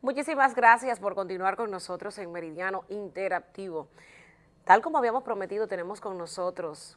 Muchísimas gracias por continuar con nosotros en Meridiano Interactivo. Tal como habíamos prometido, tenemos con nosotros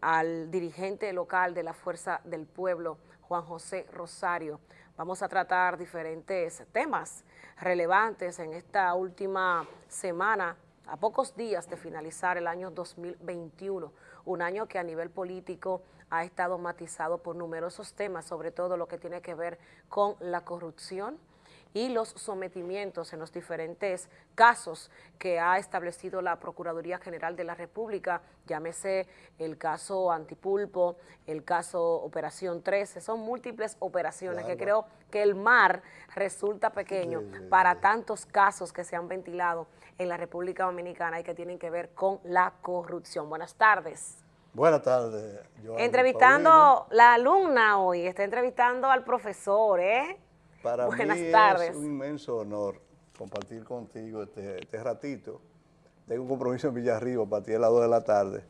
al dirigente local de la Fuerza del Pueblo, Juan José Rosario. Vamos a tratar diferentes temas relevantes en esta última semana, a pocos días de finalizar el año 2021, un año que a nivel político ha estado matizado por numerosos temas, sobre todo lo que tiene que ver con la corrupción, y los sometimientos en los diferentes casos que ha establecido la Procuraduría General de la República, llámese el caso Antipulpo, el caso Operación 13, son múltiples operaciones que creo que el mar resulta pequeño para tantos casos que se han ventilado en la República Dominicana y que tienen que ver con la corrupción. Buenas tardes. Buenas tardes. Entrevistando la alumna hoy, está entrevistando al profesor, ¿eh? Para mí es un inmenso honor compartir contigo este, este, ratito. Tengo un compromiso en Villarriba para ti a las 2 de la tarde,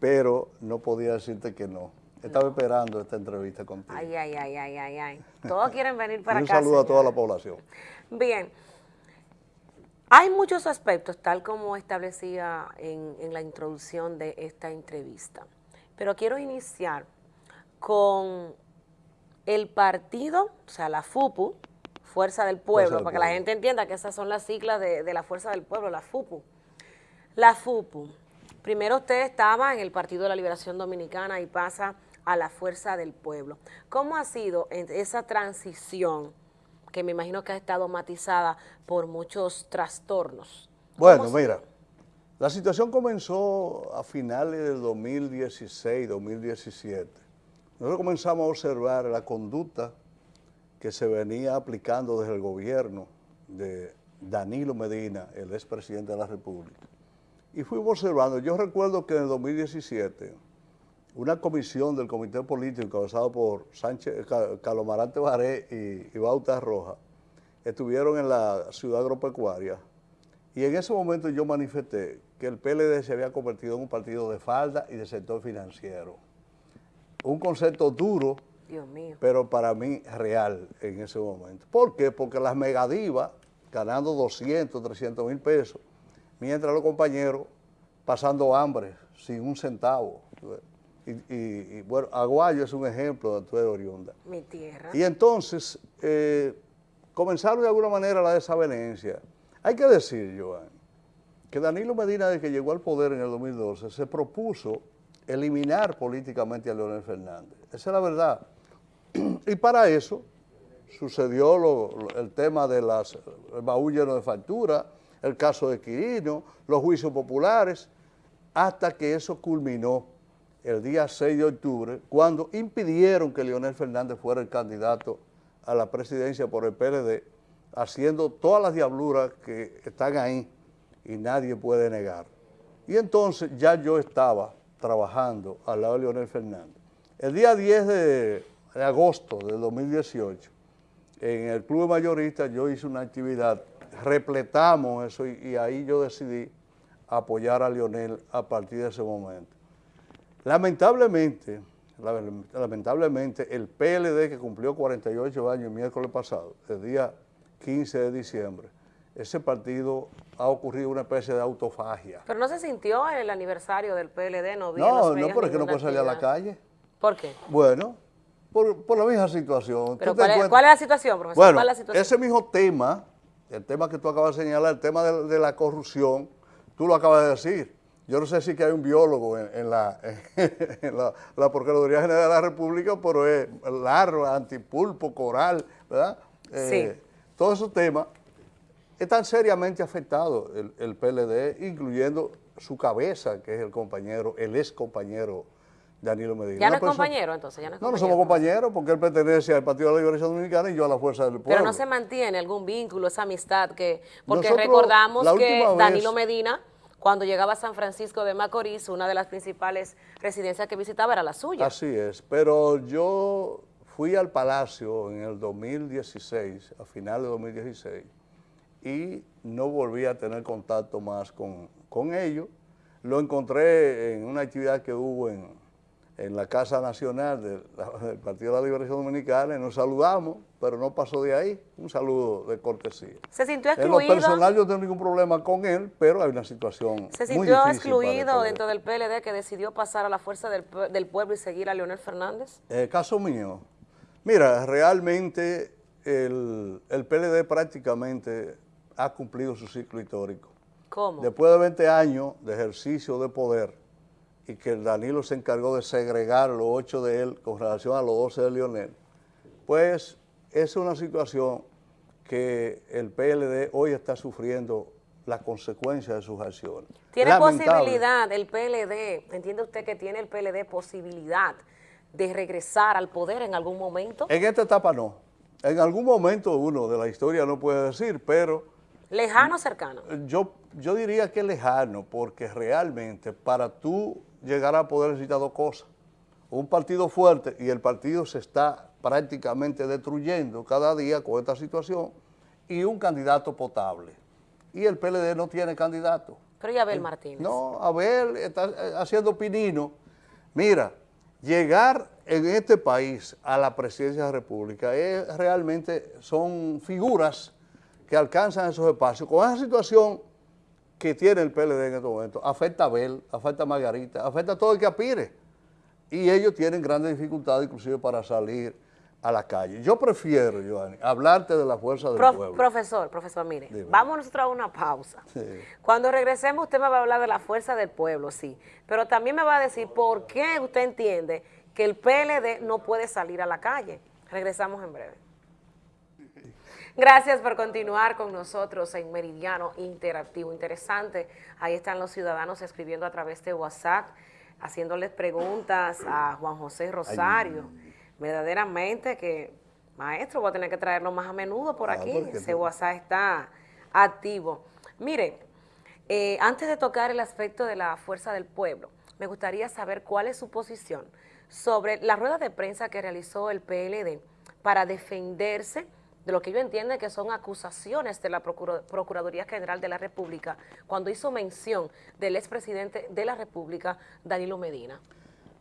pero no podía decirte que no. Estaba esperando esta entrevista contigo. Ay, ay, ay, ay, ay, ay. Todos quieren venir para acá. Un saludo a toda la población. Bien. Hay muchos aspectos, tal como establecía en, en la introducción de esta entrevista, pero quiero iniciar con el partido, o sea, la FUPU, Fuerza del Pueblo, para que la gente entienda que esas son las siglas de, la Fuerza del Pueblo, la FUPU. La FUPU, primero usted estaba en el Partido de la Liberación Dominicana y pasa a la Fuerza del Pueblo. ¿Cómo ha sido esa transición que me imagino que ha estado matizada por muchos trastornos? Bueno, mira, la situación comenzó a finales del 2016, 2017 nosotros comenzamos a observar la conducta que se venía aplicando desde el gobierno de Danilo Medina, el expresidente de la República. Y fuimos observando, yo recuerdo que en el 2017, una comisión del Comité Político encabezado por Sánchez, Calomarante Baré y, y Bauta Roja, estuvieron en la ciudad agropecuaria. Y en ese momento yo manifesté que el PLD se había convertido en un partido de falda y de sector financiero un concepto duro, pero para mí real en ese momento. ¿Por qué? Porque las megadivas ganando 200, 300 mil pesos, mientras los compañeros pasando hambre, sin un centavo. Y, bueno, Aguayo es un ejemplo de tu oriunda. Mi tierra. Y entonces, eh, comenzaron de alguna manera la desavenencia. Hay que decir, Joan, que Danilo Medina, desde que llegó al poder en el 2012, se propuso eliminar políticamente a Leonel Fernández. Esa es la verdad. Y para eso sucedió el tema de las el baúl lleno de factura, el caso de Quirino, los juicios populares, hasta que eso culminó el día 6 de octubre, cuando impidieron que Leonel Fernández fuera el candidato a la presidencia por el PLD, haciendo todas las diabluras que están ahí y nadie puede negar. Y entonces ya yo estaba trabajando al lado de Leonel Fernández. El día 10 de, agosto del 2018, en el Club de Mayoristas yo hice una actividad, repletamos eso y, ahí yo decidí apoyar a Leonel a partir de ese momento. Lamentablemente, lamentablemente el PLD que cumplió 48 años el miércoles pasado, el día 15 de diciembre, ese partido ha ocurrido una especie de autofagia. Pero no se sintió el aniversario del PLD, no vi No, no, pero es que no puede salir a la calle. ¿Por qué? Bueno, por, la misma situación. ¿Pero cuál, es, la situación, profesor? Bueno, ¿Cuál es la situación? ese mismo tema, el tema que tú acabas de señalar, el tema de, la corrupción, tú lo acabas de decir. Yo no sé si que hay un biólogo en, la, en la, Procuraduría General de la República, pero es largo, antipulpo, coral, ¿verdad? sí. Eh, todos esos temas están seriamente afectados el, PLD, incluyendo su cabeza, que es el compañero, el ex compañero Danilo Medina. ¿Ya no es compañero entonces? ¿Ya no, no, no somos compañeros porque él pertenece al Partido de la Liberación Dominicana y yo a la Fuerza del Pueblo. Pero no se mantiene algún vínculo, esa amistad, que porque recordamos que Danilo Medina, cuando llegaba a San Francisco de Macorís, una de las principales residencias que visitaba era la suya. Así es, pero yo fui al Palacio en el 2016, a finales de 2016, y no volví a tener contacto más con, ellos. Lo encontré en una actividad que hubo en, la Casa Nacional del, Partido de la Liberación Dominicana y nos saludamos pero no pasó de ahí. Un saludo de cortesía. ¿Se sintió excluido? En lo personal yo no tengo ningún problema con él, pero hay una situación ¿Se sintió excluido dentro del PLD que decidió pasar a la fuerza del, pueblo y seguir a Leonel Fernández? Eh, caso mío. Mira, realmente el, el PLD prácticamente ha cumplido su ciclo histórico. ¿Cómo? Después de 20 años de ejercicio de poder y que el Danilo se encargó de segregar los 8 de él con relación a los 12 de Lionel, pues es una situación que el PLD hoy está sufriendo la consecuencia de sus acciones. ¿Tiene posibilidad el PLD, entiende usted que tiene el PLD posibilidad de regresar al poder en algún momento? En esta etapa no. En algún momento uno de la historia no puede decir, pero... ¿Lejano o cercano? Yo, yo diría que lejano, porque realmente para tú llegar a poder necesitar dos cosas. Un partido fuerte y el partido se está prácticamente destruyendo cada día con esta situación, y un candidato potable. Y el PLD no tiene candidato. Pero ¿y Abel Martínez? No, Abel está eh, haciendo pinino. Mira, llegar en este país a la presidencia de la República es realmente, son figuras que alcanzan esos espacios. Con esa situación que tiene el PLD en este momento, afecta a Abel, afecta a Margarita, afecta a todo el que aspire. Y ellos tienen grandes dificultades inclusive para salir a la calle. Yo prefiero, Joanny, hablarte de la fuerza del pueblo. Profesor, profesor, mire, vamos nosotros a una pausa. Cuando regresemos usted me va a hablar de la fuerza del pueblo, sí, pero también me va a decir por qué usted entiende que el PLD no puede salir a la calle. Regresamos en breve. Gracias por continuar con nosotros en Meridiano Interactivo. Interesante, ahí están los ciudadanos escribiendo a través de WhatsApp, haciéndoles preguntas a Juan José Rosario. Verdaderamente que, maestro, voy a tener que traerlo más a menudo por ah, aquí, ese WhatsApp está activo. Mire, eh, antes de tocar el aspecto de la fuerza del pueblo, me gustaría saber cuál es su posición sobre la rueda de prensa que realizó el PLD para defenderse de lo que yo entiendo que son acusaciones de la Procuraduría General de la República cuando hizo mención del expresidente de la República, Danilo Medina.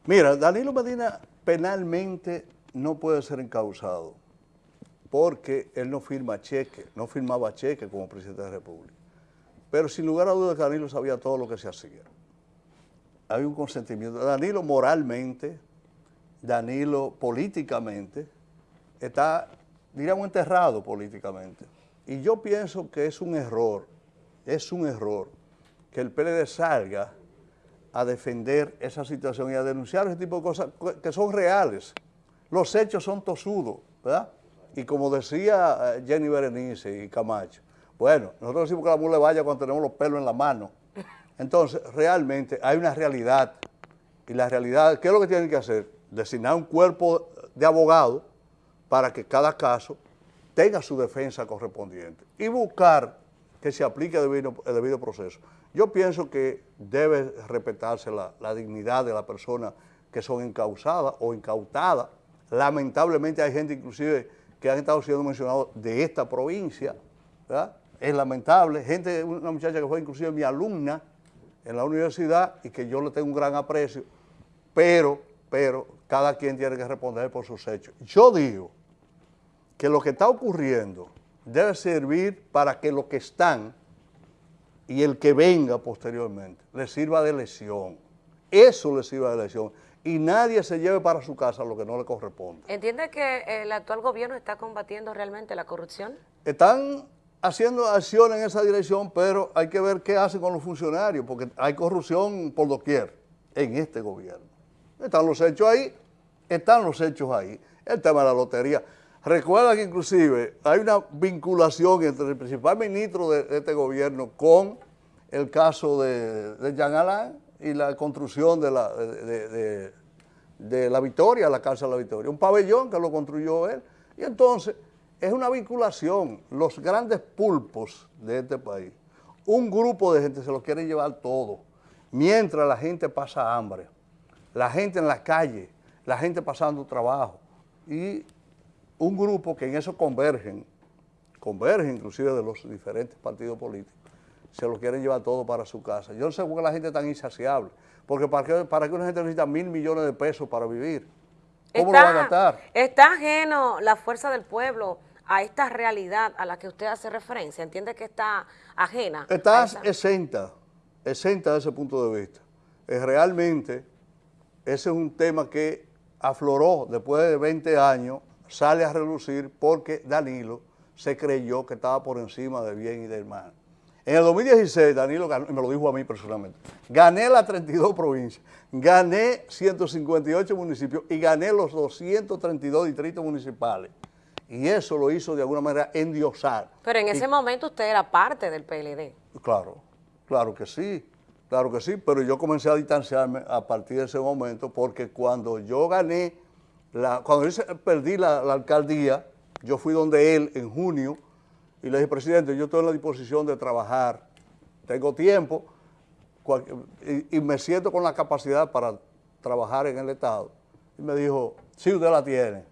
Mira, Danilo Medina penalmente no puede ser encausado porque él no firma cheque, no firmaba cheque como presidente de la República. Pero sin lugar a dudas Danilo sabía todo lo que se hacía. Hay un consentimiento. Danilo moralmente, Danilo políticamente, está, diríamos, enterrado políticamente. Y yo pienso que es un error, es un error que el PLD salga a defender esa situación y a denunciar ese tipo de cosas que son reales. Los hechos son tosudos, ¿verdad? Y como decía eh, Jenny Berenice y Camacho, bueno, nosotros decimos que la mula vaya cuando tenemos los pelos en la mano. Entonces, realmente hay una realidad. Y la realidad, ¿qué es lo que tienen que hacer? Designar un cuerpo de abogados para que cada caso tenga su defensa correspondiente y buscar que se aplique el debido proceso. Yo pienso que debe respetarse la, dignidad de la persona que son encausadas o incautadas. Lamentablemente hay gente inclusive que han estado siendo mencionados de esta provincia, Es lamentable, gente, una muchacha que fue inclusive mi alumna en la universidad y que yo le tengo un gran aprecio, pero, pero cada quien tiene que responder por sus hechos. Yo digo que lo que está ocurriendo debe servir para que los que están y el que venga posteriormente le sirva de lesión. Eso le sirva de lesión. Y nadie se lleve para su casa lo que no le corresponde. ¿Entiende que el actual gobierno está combatiendo realmente la corrupción? Están haciendo acción en esa dirección, pero hay que ver qué hacen con los funcionarios, porque hay corrupción por doquier en este gobierno. Están los hechos ahí, están los hechos ahí. El tema de la lotería. Recuerda que inclusive hay una vinculación entre el principal ministro de, este gobierno con el caso de, Jean Alain y la construcción de la, de, la Victoria, la Casa de la Victoria. Un pabellón que lo construyó él. Y entonces es una vinculación. Los grandes pulpos de este país, un grupo de gente se los quiere llevar todo, mientras la gente pasa hambre, la gente en la calle, la gente pasando trabajo. Y un grupo que en eso convergen, convergen inclusive de los diferentes partidos políticos, se lo quieren llevar todo para su casa. Yo no sé por qué la gente es tan insaciable, porque para qué, para una gente necesita mil millones de pesos para vivir. ¿Cómo lo va a gastar? Está ajeno la fuerza del pueblo a esta realidad a la que usted hace referencia. ¿Entiende que está ajena? Está exenta, exenta de ese punto de vista. Es realmente, ese es un tema que afloró después de 20 años, sale a relucir porque Danilo se creyó que estaba por encima del bien y del mal. En el 2016, Danilo ganó, me lo dijo a mí personalmente, gané las 32 provincias, gané 158 municipios y gané los 232 distritos municipales. Y eso lo hizo de alguna manera endiosar. Pero en ese momento usted era parte del PLD. Claro, claro que sí, claro que sí, pero yo comencé a distanciarme a partir de ese momento porque cuando yo gané, cuando yo perdí la alcaldía, yo fui donde él en junio y le dije, presidente, yo estoy en la disposición de trabajar, tengo tiempo y, me siento con la capacidad para trabajar en el Estado. Y me dijo, sí, usted la tiene.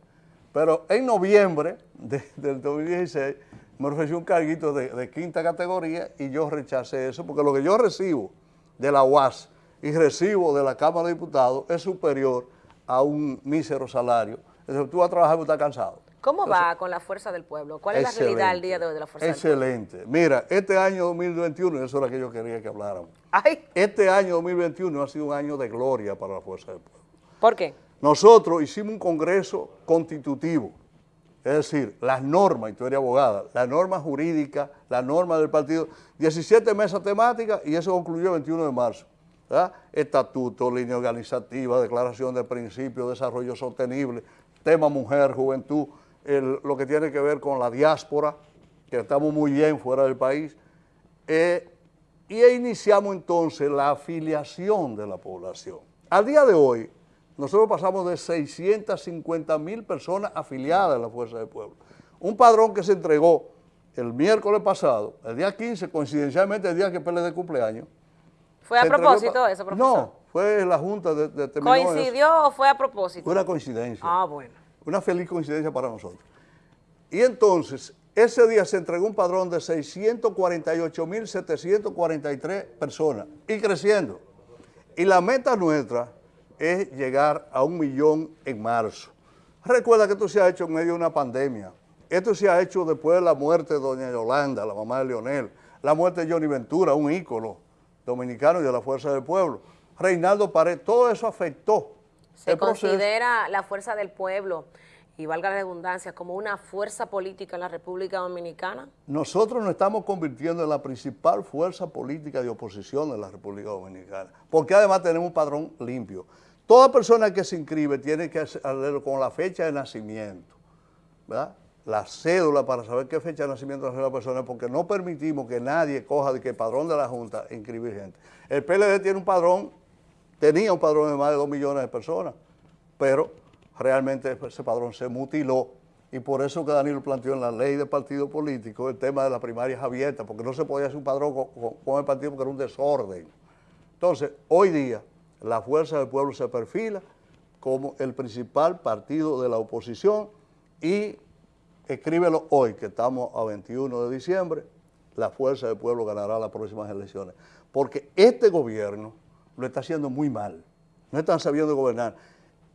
Pero en noviembre del 2016 me ofreció un carguito de, quinta categoría y yo rechacé eso porque lo que yo recibo de la UAS y recibo de la Cámara de Diputados es superior a un mísero salario. Entonces tú vas a trabajar y estás cansado. ¿Cómo va con la fuerza del pueblo? ¿Cuál es la realidad al día de hoy de la fuerza del pueblo? Excelente. Mira, este año 2021, eso era lo que yo quería que habláramos. Este año 2021 ha sido un año de gloria para la fuerza del pueblo. ¿Por qué? Nosotros hicimos un congreso constitutivo, es decir, las normas, y tú eres abogada, las normas jurídicas, las normas del partido, 17 mesas temáticas y eso concluyó el 21 de marzo. Estatuto, línea organizativa, declaración de principios, desarrollo sostenible, tema mujer, juventud, lo que tiene que ver con la diáspora, que estamos muy bien fuera del país, eh, y iniciamos entonces la afiliación de la población. Al día de hoy, nosotros pasamos de 650 mil personas afiliadas a la Fuerza del Pueblo. Un padrón que se entregó el miércoles pasado, el día 15, coincidencialmente el día que de cumpleaños. ¿Fue a propósito eso, profesor? No, fue la Junta de, de ¿Coincidió o fue a propósito? Fue una coincidencia. Ah, bueno. Una feliz coincidencia para nosotros. Y entonces, ese día se entregó un padrón de 648.743 personas y creciendo. Y la meta nuestra es llegar a un millón en marzo. Recuerda que esto se ha hecho en medio de una pandemia. Esto se ha hecho después de la muerte de doña Yolanda, la mamá de Leonel, la muerte de Johnny Ventura, un ícono dominicano y de la Fuerza del Pueblo. Reinaldo Pared, todo eso afectó se considera la fuerza del pueblo, y valga la redundancia, como una fuerza política en la República Dominicana? Nosotros nos estamos convirtiendo en la principal fuerza política de oposición en la República Dominicana, porque además tenemos un padrón limpio. Toda persona que se inscribe tiene que hacerlo con la fecha de nacimiento, ¿verdad? La cédula para saber qué fecha de nacimiento hace la persona, porque no permitimos que nadie coja de que el padrón de la Junta inscribir gente. El PLD tiene un padrón tenía un padrón de más de dos millones de personas, pero realmente ese padrón se mutiló y por eso que Danilo planteó en la ley de partido político el tema de las primarias abiertas, porque no se podía hacer un padrón con, el partido porque era un desorden. Entonces, hoy día, la Fuerza del Pueblo se perfila como el principal partido de la oposición y escríbelo hoy, que estamos a 21 de diciembre, la Fuerza del Pueblo ganará las próximas elecciones. Porque este gobierno lo está haciendo muy mal. No están sabiendo gobernar.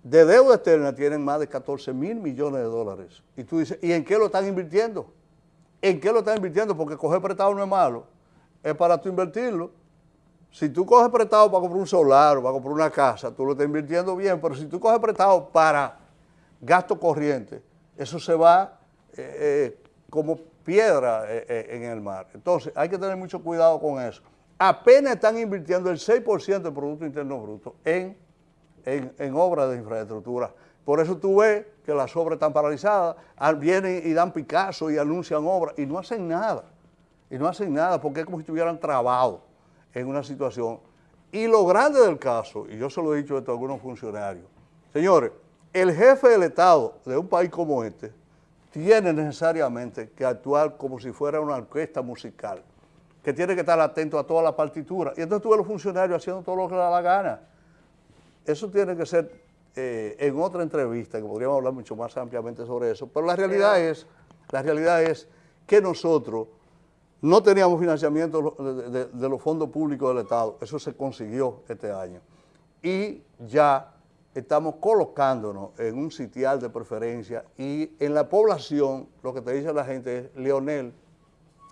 De deuda externa tienen más de 14 mil millones de dólares. Y tú dices, ¿y en qué lo están invirtiendo? ¿En qué lo están invirtiendo? Porque coger prestado no es malo, es para tú invertirlo. Si tú coges prestado para comprar un solar o para comprar una casa, tú lo estás invirtiendo bien, pero si tú coges prestado para gasto corriente, eso se va eh, eh, como piedra eh, en el mar. Entonces hay que tener mucho cuidado con eso apenas están invirtiendo el 6% del Producto Interno Bruto en, en, obras de infraestructura. Por eso tú ves que las obras están paralizadas, vienen y dan Picasso y anuncian obras y no hacen nada. Y no hacen nada porque es como si estuvieran trabados en una situación. Y lo grande del caso, y yo se lo he dicho a algunos funcionarios, señores, el jefe del Estado de un país como este tiene necesariamente que actuar como si fuera una orquesta musical que tiene que estar atento a toda la partitura. Y entonces tú ves los funcionarios haciendo todo lo que le da la gana. Eso tiene que ser eh, en otra entrevista, que podríamos hablar mucho más ampliamente sobre eso. Pero la realidad es, la realidad es que nosotros no teníamos financiamiento de, de los fondos públicos del Estado. Eso se consiguió este año. Y ya estamos colocándonos en un sitial de preferencia y en la población lo que te dice la gente es Leonel,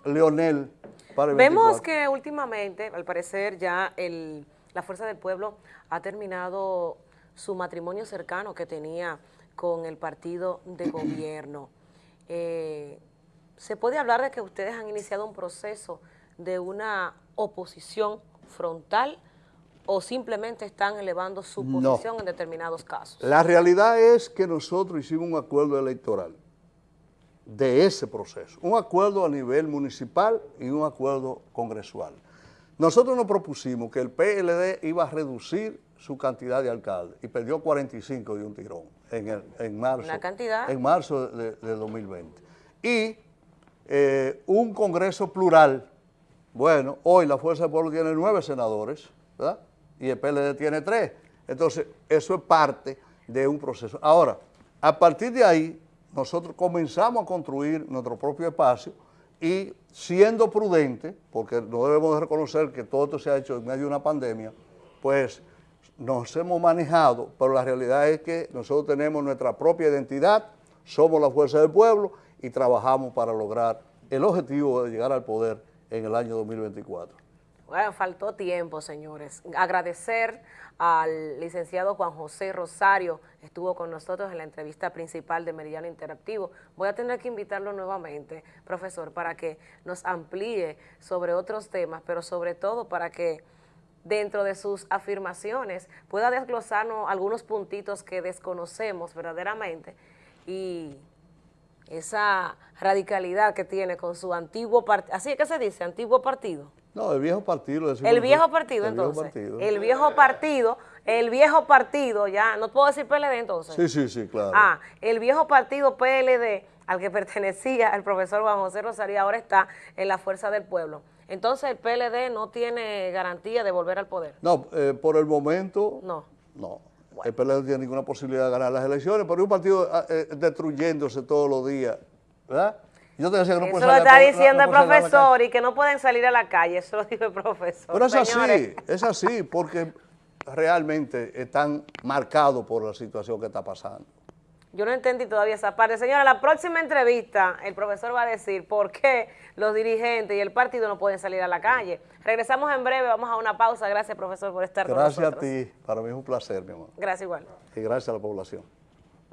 Leonel para el Vemos que últimamente, al parecer, ya el, la Fuerza del Pueblo ha terminado su matrimonio cercano que tenía con el partido de gobierno. Eh, ¿Se puede hablar de que ustedes han iniciado un proceso de una oposición frontal o simplemente están elevando su posición en determinados casos? La realidad es que nosotros hicimos un acuerdo electoral de ese proceso, un acuerdo a nivel municipal y un acuerdo congresual. Nosotros nos propusimos que el PLD iba a reducir su cantidad de alcaldes y perdió 45 de un tirón en, en marzo, cantidad? En marzo de, 2020. Y eh, un congreso plural, bueno, hoy la Fuerza del Pueblo tiene nueve senadores, ¿verdad? Y el PLD tiene tres. Entonces, eso es parte de un proceso. Ahora, a partir de ahí, nosotros comenzamos a construir nuestro propio espacio y siendo prudente, porque no debemos de reconocer que todo esto se ha hecho en medio de una pandemia, pues nos hemos manejado, pero la realidad es que nosotros tenemos nuestra propia identidad, somos la fuerza del pueblo y trabajamos para lograr el objetivo de llegar al poder en el año 2024. Bueno, faltó tiempo, señores. Agradecer al licenciado Juan José Rosario, estuvo con nosotros en la entrevista principal de Meridiano Interactivo. Voy a tener que invitarlo nuevamente, profesor, para que nos amplíe sobre otros temas, pero sobre todo para que dentro de sus afirmaciones pueda desglosarnos algunos puntitos que desconocemos verdaderamente y esa radicalidad que tiene con su antiguo partido, así es que se dice, antiguo partido. No, el viejo partido. El viejo partido, entonces. El viejo partido, el viejo partido, ya, no puedo decir PLD entonces. Sí, sí, sí, claro. Ah, el viejo partido PLD al que pertenecía el profesor Juan José Rosario ahora está en la Fuerza del Pueblo. Entonces el PLD no tiene garantía de volver al poder. No, eh, por el momento, no. No. El PLD no tiene ninguna posibilidad de ganar las elecciones, pero es un partido ah, eh, destruyéndose todos los días, ¿verdad? Yo te decía que no Eso lo está diciendo el profesor y que no pueden salir a la calle, eso lo dijo el profesor. Pero es así, es así, porque realmente están marcados por la situación que está pasando. Yo no entendí todavía esa parte. Señora, la próxima entrevista el profesor va a decir por qué los dirigentes y el partido no pueden salir a la calle. Regresamos en breve, vamos a una pausa. Gracias, profesor, por estar con nosotros. Gracias a ti. Para mí es un placer, mi amor. Gracias igual. Y gracias a la población.